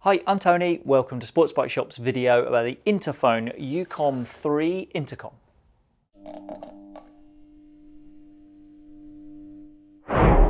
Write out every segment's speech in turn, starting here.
Hi, I'm Tony. Welcome to Sports Bike Shop's video about the Interphone Ucom 3 Intercom.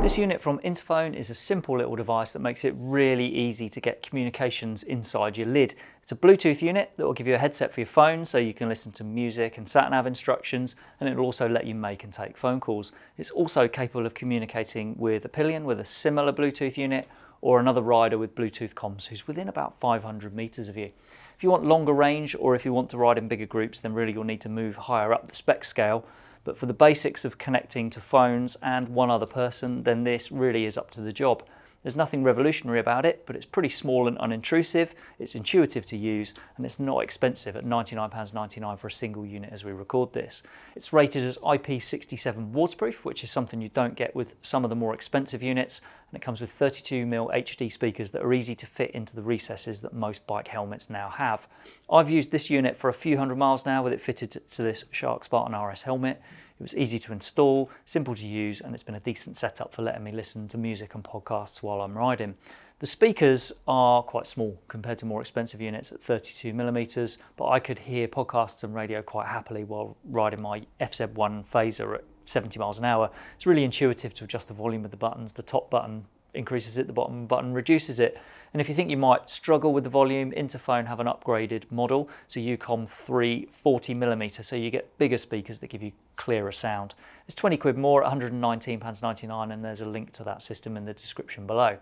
This unit from Interphone is a simple little device that makes it really easy to get communications inside your lid. It's a Bluetooth unit that will give you a headset for your phone so you can listen to music and sat-nav instructions and it will also let you make and take phone calls. It's also capable of communicating with a pillion with a similar Bluetooth unit or another rider with Bluetooth comms who's within about 500 meters of you. If you want longer range or if you want to ride in bigger groups, then really you'll need to move higher up the spec scale. But for the basics of connecting to phones and one other person, then this really is up to the job. There's nothing revolutionary about it, but it's pretty small and unintrusive, it's intuitive to use, and it's not expensive at £99.99 for a single unit as we record this. It's rated as IP67 waterproof, which is something you don't get with some of the more expensive units, and it comes with 32mm HD speakers that are easy to fit into the recesses that most bike helmets now have. I've used this unit for a few hundred miles now with it fitted to this Shark Spartan RS helmet. It was easy to install, simple to use, and it's been a decent setup for letting me listen to music and podcasts while I'm riding. The speakers are quite small compared to more expensive units at 32 millimeters, but I could hear podcasts and radio quite happily while riding my FZ1 Fazer at 70 miles an hour. It's really intuitive to adjust the volume of the buttons. The top button increases it, the bottom button reduces it. And if you think you might struggle with the volume, Interphone have an upgraded model, so Ucom 3 40mm, so you get bigger speakers that give you clearer sound. It's 20 quid more at £119.99 and there's a link to that system in the description below.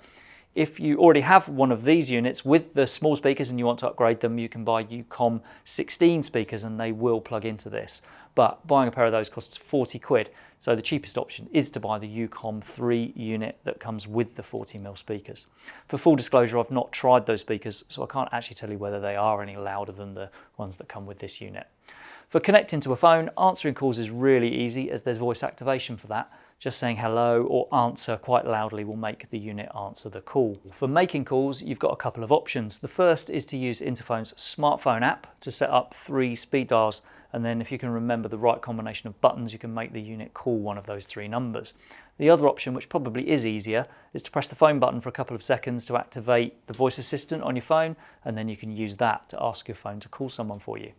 If you already have one of these units with the small speakers and you want to upgrade them, you can buy Ucom 16 speakers and they will plug into this. But buying a pair of those costs 40 quid. So the cheapest option is to buy the Ucom 3 unit that comes with the 40mm speakers. For full disclosure, I've not tried those speakers, so I can't actually tell you whether they are any louder than the ones that come with this unit. For connecting to a phone, answering calls is really easy as there's voice activation for that. Just saying hello or answer quite loudly will make the unit answer the call. For making calls, you've got a couple of options. The first is to use Interphone's smartphone app to set up three speed dials and then if you can remember the right combination of buttons, you can make the unit call one of those three numbers. The other option, which probably is easier, is to press the phone button for a couple of seconds to activate the voice assistant on your phone, and then you can use that to ask your phone to call someone for you.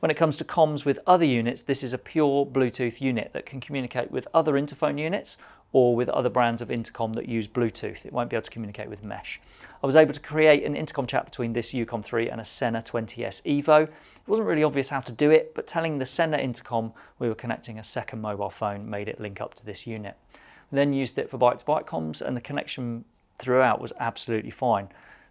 When it comes to comms with other units, this is a pure Bluetooth unit that can communicate with other Interphone units or with other brands of intercom that use Bluetooth. It won't be able to communicate with mesh. I was able to create an intercom chat between this Ucom 3 and a Sena 20S Evo. It wasn't really obvious how to do it, but telling the Sena intercom we were connecting a second mobile phone made it link up to this unit. We then used it for bike-to-bike -bike comms and the connection throughout was absolutely fine.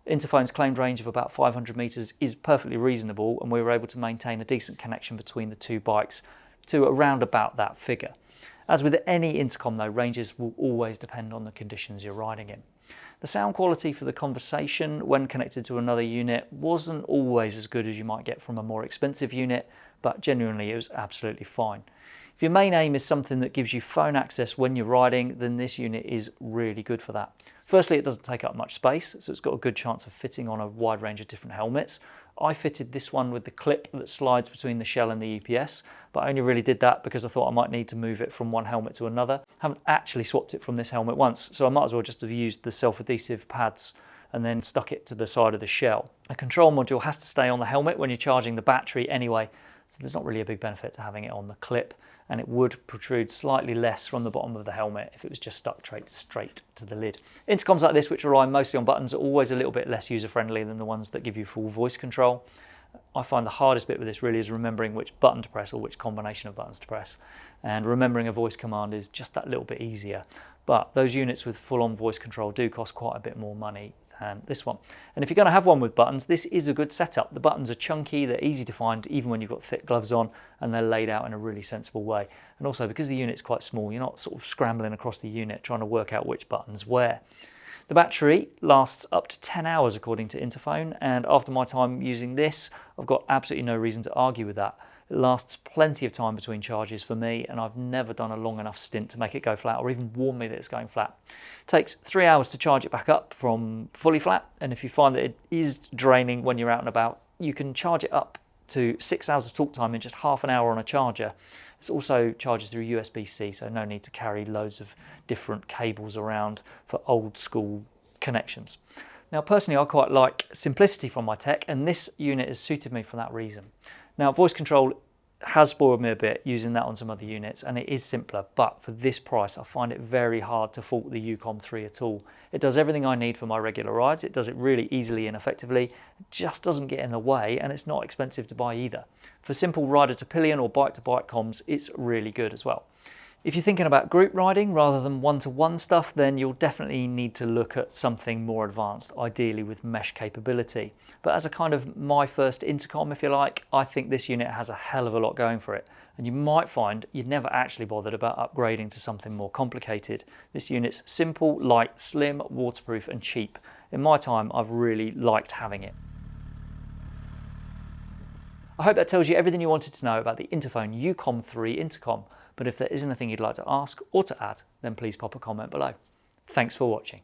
Interphone's claimed range of about 500 metres is perfectly reasonable and we were able to maintain a decent connection between the two bikes to around about that figure. As with any intercom though, ranges will always depend on the conditions you're riding in. The sound quality for the conversation when connected to another unit wasn't always as good as you might get from a more expensive unit, but genuinely it was absolutely fine. If your main aim is something that gives you phone access when you're riding, then this unit is really good for that. Firstly, it doesn't take up much space, so it's got a good chance of fitting on a wide range of different helmets. I fitted this one with the clip that slides between the shell and the EPS, but I only really did that because I thought I might need to move it from one helmet to another. I haven't actually swapped it from this helmet once, so I might as well just have used the self-adhesive pads and then stuck it to the side of the shell. A control module has to stay on the helmet when you're charging the battery anyway, so there's not really a big benefit to having it on the clip and it would protrude slightly less from the bottom of the helmet if it was just stuck straight, straight to the lid. Intercoms like this, which rely mostly on buttons, are always a little bit less user-friendly than the ones that give you full voice control. I find the hardest bit with this really is remembering which button to press or which combination of buttons to press. And remembering a voice command is just that little bit easier. But those units with full-on voice control do cost quite a bit more money and this one. And if you're going to have one with buttons, this is a good setup. The buttons are chunky, they're easy to find even when you've got thick gloves on, and they're laid out in a really sensible way. And also because the unit's quite small, you're not sort of scrambling across the unit trying to work out which buttons where. The battery lasts up to 10 hours according to Interphone, and after my time using this, I've got absolutely no reason to argue with that. Lasts plenty of time between charges for me and I've never done a long enough stint to make it go flat or even warn me that it's going flat. It takes three hours to charge it back up from fully flat and if you find that it is draining when you're out and about, you can charge it up to six hours of talk time in just half an hour on a charger. It also charges through USB-C, so no need to carry loads of different cables around for old school connections. Now personally I quite like simplicity from my tech and this unit has suited me for that reason. Now voice control has spoiled me a bit using that on some other units and it is simpler but for this price I find it very hard to fault the Ucom 3 at all. It does everything I need for my regular rides, it does it really easily and effectively, it just doesn't get in the way and it's not expensive to buy either. For simple rider to pillion or bike to bike comms it's really good as well. If you're thinking about group riding rather than one-to-one -one stuff, then you'll definitely need to look at something more advanced, ideally with mesh capability. But as a kind of my first intercom, if you like, I think this unit has a hell of a lot going for it. And you might find you'd never actually bothered about upgrading to something more complicated. This unit's simple, light, slim, waterproof and cheap. In my time, I've really liked having it. I hope that tells you everything you wanted to know about the Interphone Ucom 3 intercom. But if there is anything you'd like to ask or to add, then please pop a comment below. Thanks for watching.